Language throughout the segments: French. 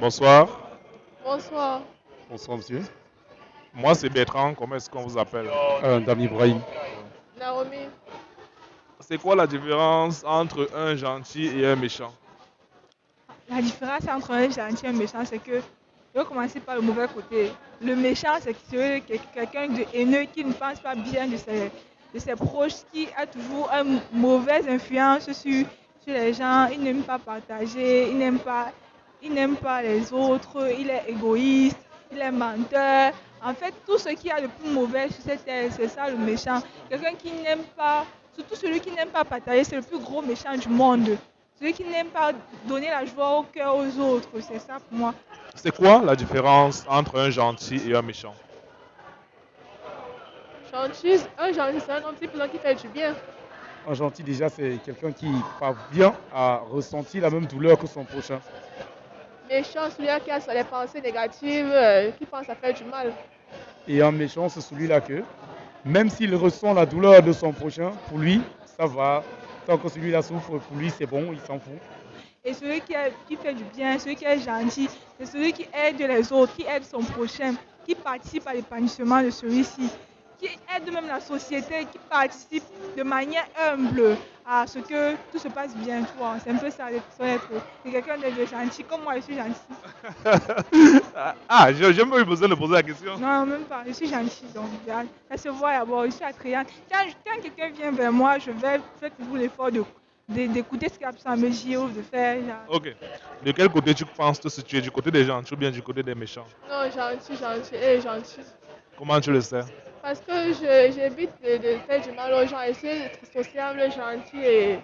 Bonsoir. Bonsoir. Bonsoir, monsieur. Moi, c'est Bertrand. Comment est-ce qu'on vous appelle? Euh, Dame Ibrahim. Naomi. C'est quoi la différence entre un gentil et un méchant? La différence entre un gentil et un méchant, c'est que je vais commencer par le mauvais côté. Le méchant, c'est que c'est quelqu'un de haineux qui ne pense pas bien de ses, de ses proches, qui a toujours une mauvaise influence sur, sur les gens. Il n'aime pas partager, il n'aime pas, il n'aime pas les autres, il est égoïste, il est menteur. En fait, tout ce qu'il y a de plus mauvais sur cette terre, c'est ça le méchant. Quelqu'un qui n'aime pas, surtout celui qui n'aime pas partager, c'est le plus gros méchant du monde. Celui qui n'aime pas donner la joie au cœur aux autres, c'est ça pour moi. C'est quoi la différence entre un gentil et un méchant? Gentil, un gentil, c'est un homme qui fait du bien. Un gentil, déjà, c'est quelqu'un qui parvient à ressentir la même douleur que son prochain. Méchant, celui qui a les pensées négatives, euh, qui pense à faire du mal. Et un méchant, c'est celui-là que, même s'il ressent la douleur de son prochain, pour lui, ça va. Tant que celui-là souffre, pour lui, c'est bon, il s'en fout. Et celui qui, est- qui fait du bien, celui qui est gentil, c'est celui qui aide les autres, qui aide son prochain, qui participe à l'épanouissement de celui-ci, qui aide même la société, qui participe de manière humble à ce que tout se passe bien. tu vois. C'est un peu ça, être- c'est quelqu'un de gentil, comme moi je suis gentil. Ah, j'ai j'ai même eu besoin de poser la question. Non, même pas, je suis gentille, donc ça, ça se voit d'abord, je suis attrayante. Quand, quand quelqu'un vient vers moi, je vais faire toujours l'effort de- d'écouter ce qu'il a besoin de me dire ou de faire. genre. Ok. De quel côté tu penses te situer? Du côté des gentils ou bien du côté des méchants? Non, gentil, gentil, et gentil. Comment tu le sais Parce que je- j'évite de, de faire du mal aux gens, essayer d'être sociable, gentil et...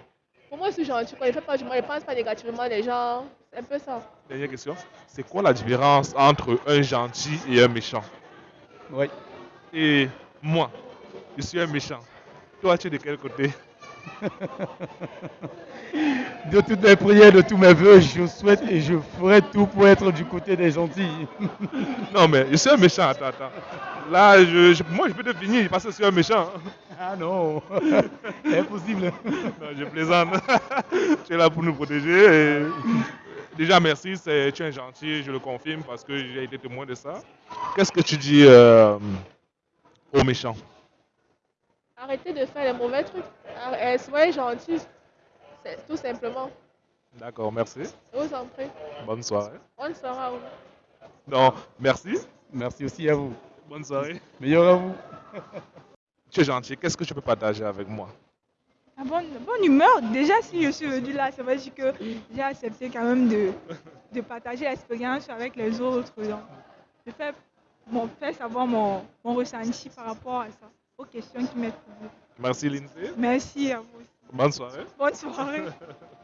Pour moi, je suis gentil, quand il ne fait pas du mal, il ne pense pas négativement des gens. C'est un peu ça. Dernière question. C'est quoi la différence entre un gentil et un méchant? Oui. Et moi, je suis un méchant. Toi, tu es de quel côté? De toutes mes prières, de tous mes voeux, je souhaite et je ferai tout pour être du côté des gentils. Non, mais je suis un méchant. Attends, attends. Là, je, je- moi, je peux te finir parce que je suis un méchant. Ah non, impossible. Non, je plaisante. tu es là pour nous protéger. et Déjà, merci. c'est- Tu es gentil, je le confirme parce que j'ai été témoin de ça. Qu'est-ce que tu dis euh, aux méchants? Arrêtez de faire les mauvais trucs. Ar- euh, Soyez gentil. C'est tout simplement. D'accord, merci. Je vous en prie. Bonne soirée. Bonne soirée à vous. Non, merci. Merci aussi à vous. Bonne soirée. Meilleur à vous. Tu es gentil. Qu'est-ce que tu peux partager avec moi? La bonne, bonne humeur, déjà si je suis venue là, ça veut dire que j'ai accepté quand même de, de partager l'expérience avec les autres. Donc, de faire, mon, faire savoir mon, mon ressenti par rapport à ça, aux questions qui m'être posées. Merci, Lindsay. Merci à vous. Bonne soirée. Bonne soirée.